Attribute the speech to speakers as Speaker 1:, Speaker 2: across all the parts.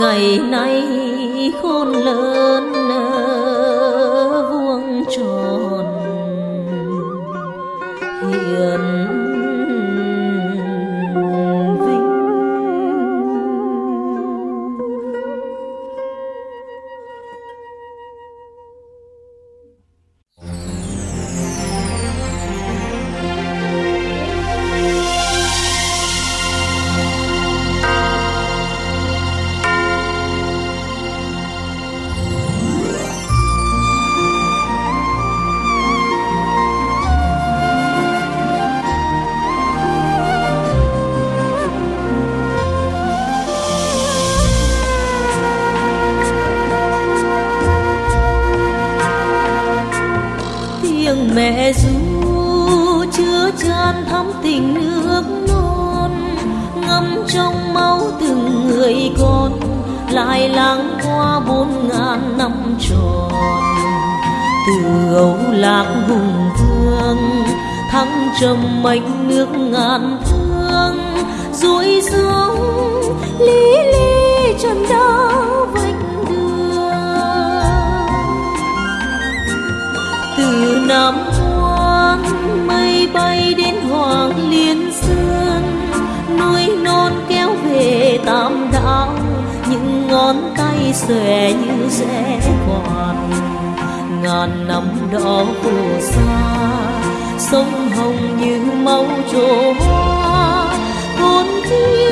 Speaker 1: ngày nay khôn lớn. Trong máu từng người con, lại lãng qua bốn ngàn năm tròn. Từ âu lạc hùng vương, thăng trầm mênh nước ngàn thương ruồi xuống, lý lý xòe như rẽ quạt ngàn năm đó phù sa sông hồng như máu trổ hoa. Hồn thiêng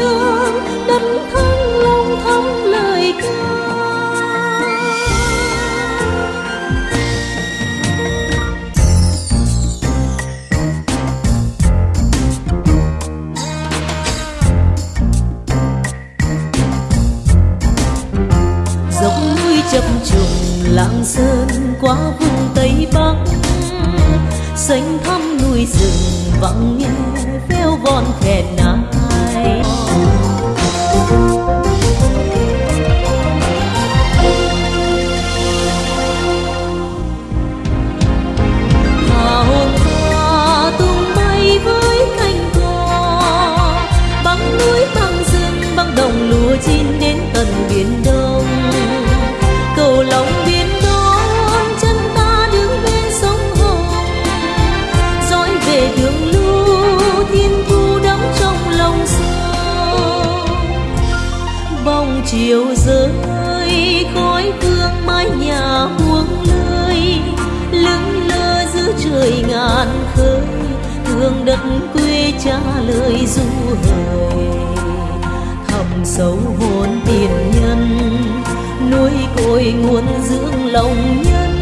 Speaker 1: chiều rơi, khói hương mái nhà buông lơi lững lơ giữa trời ngàn khơi, thương đất quê cha lời du hời. Thầm sâu hồn tiền nhân nuôi cội nguồn dưỡng lòng nhân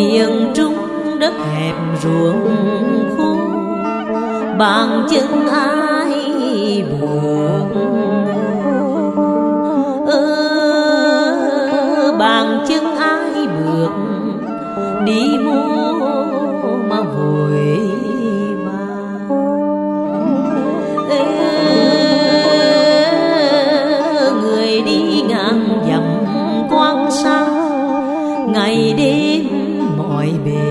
Speaker 1: miền trung đất hẹp ruộng khô bàn chân ai buồn ơ bàn chân ai bước đi mua mà vội người đi dặm ngày đêm baby.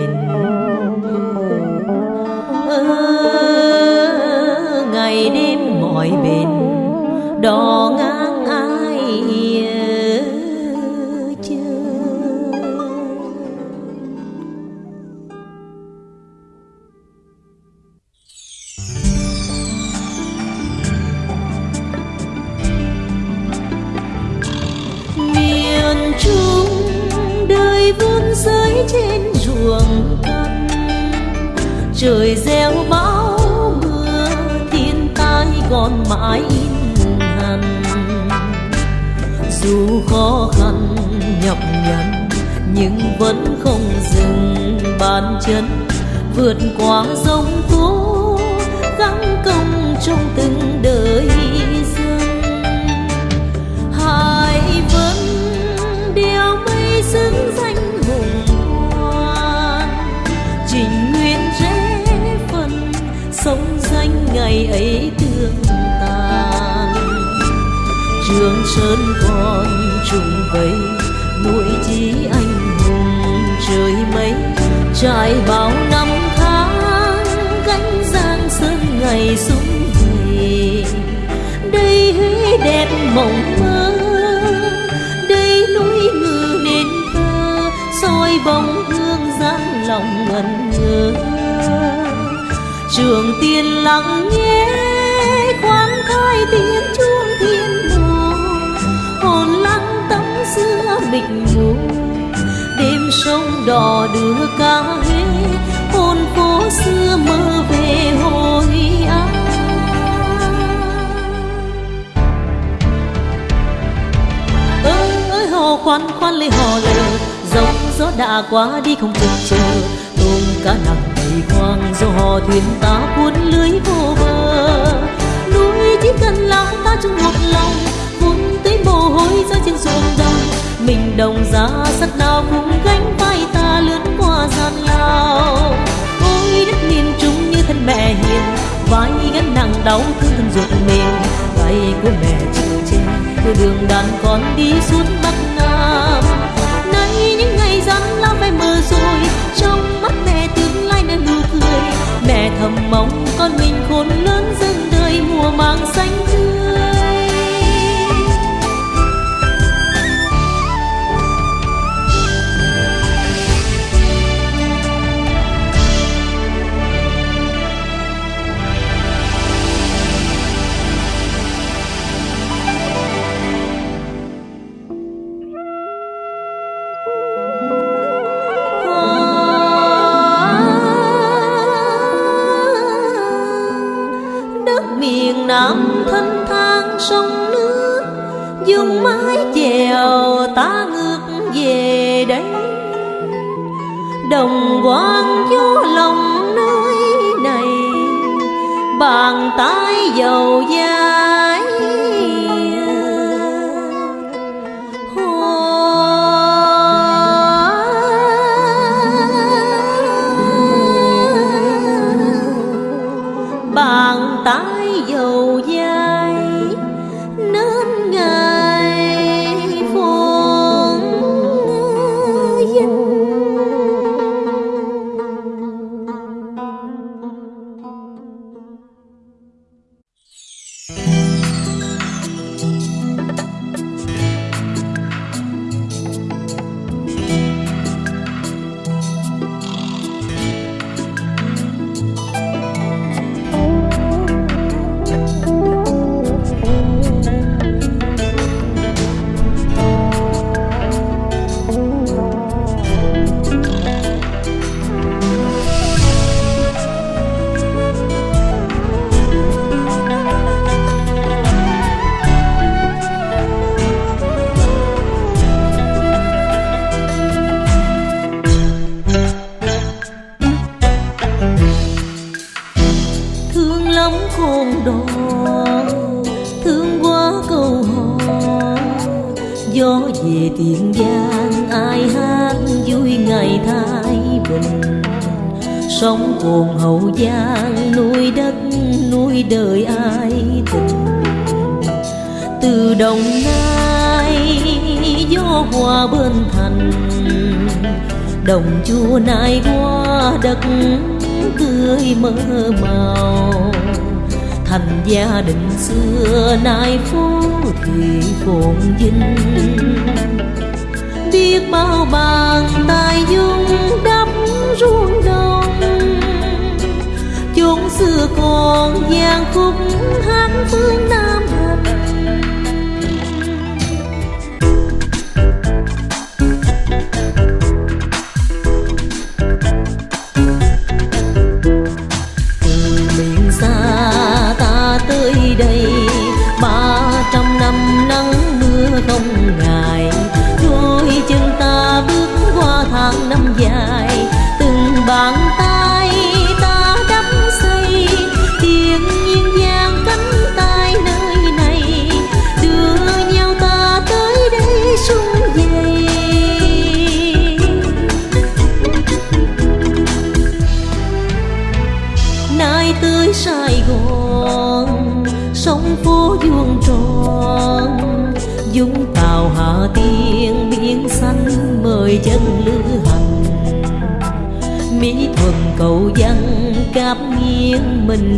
Speaker 1: Trời gieo bão, mưa, thiên tai còn mãi in hằn. Dù khó khăn nhọc nhằn, nhưng vẫn không dừng bàn chân. Vượt qua giông tố sơn con trùng vây nuôi chí anh hùng trời mây. Trải bao năm tháng, gánh giang sơn ngày súng về đây huế đẹp mộng mơ, đây núi ngự nên thơ, soi bóng hương giang lòng ngẩn ngơ. Trường tiên lặng nghe khoan thai tiếng chuông thiên bình mịt đêm sông đò đưa ca huế, hồn phố xưa mơ về hồi an. Ơi ơi, hò khoan khoan lê hò lờ giống gió đã qua đi không chừng chờ. Tôm cá nặng đầy khoang do hò thuyền ta cuốn lưới vô bờ. Núi chỉ cần lắng ta trong một lòng vun tới mồ hôi rơi trên ruộng đồng mình đồng giá sắt nào cũng gánh vai ta lướt qua gian lao. Ôi đất miền trung như thân mẹ hiền, vai gánh nặng đau thương thân ruột mình tay của mẹ chịu che đưa đường đàn con đi suốt bắc nam tiền giang, ai hát vui ngày thái bình. Sóng cồn hậu giang, nuôi đất, nuôi đời ai tình. Từ đồng nai, gió hòa bên thành. Đồng chua nai qua đất tươi mơ màu. Thành gia đình xưa nay phố thì phồn vinh biết bao bàn tay dung đắp ruộng đồng. Chốn xưa còn gian khúc hát phương nam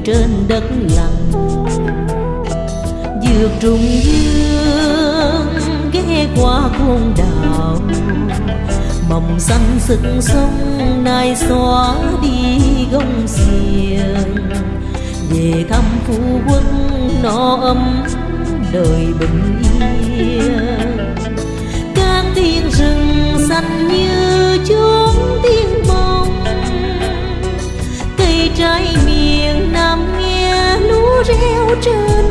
Speaker 1: trên đất lành. Dược trùng dương, ghé qua cuồng đảo. Mộng xanh sực sông nay xóa đi gông xiềng. Về thăm phú quốc nó ấm, đời bình yên. Các tiên rừng xanh như chốn tiên bồng cây trái làm nghe lúa reo trên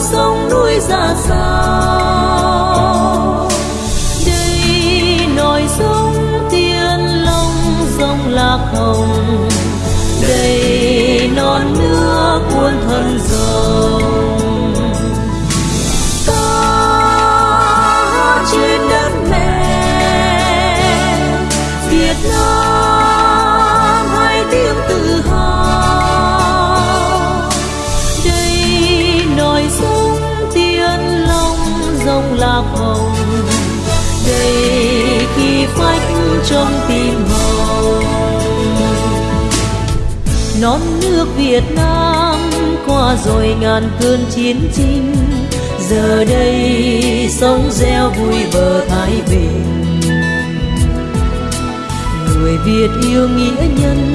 Speaker 1: sông núi ra xa. Rông lạc hồng đầy khi phách trong tim hồng, non nước Việt Nam qua rồi ngàn cơn chiến tranh giờ đây sống reo vui bờ thái bình. Người Việt yêu nghĩa nhân,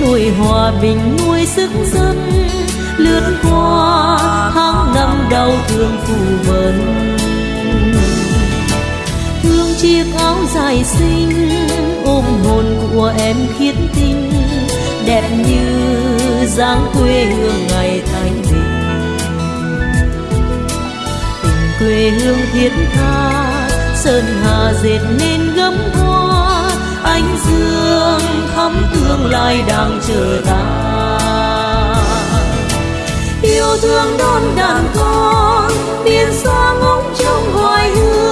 Speaker 1: nuôi hòa bình, nuôi sức dân. Lướt qua dài xinh, ôm hồn của em khiết tinh, đẹp như dáng quê hương ngày thanh bình. Tình quê hương thiết tha, sơn hà dệt nên gấm hoa, ánh dương thắm tương lai đang chờ ta. Yêu thương đón đàn con biên xa ngóng trong hoài hương.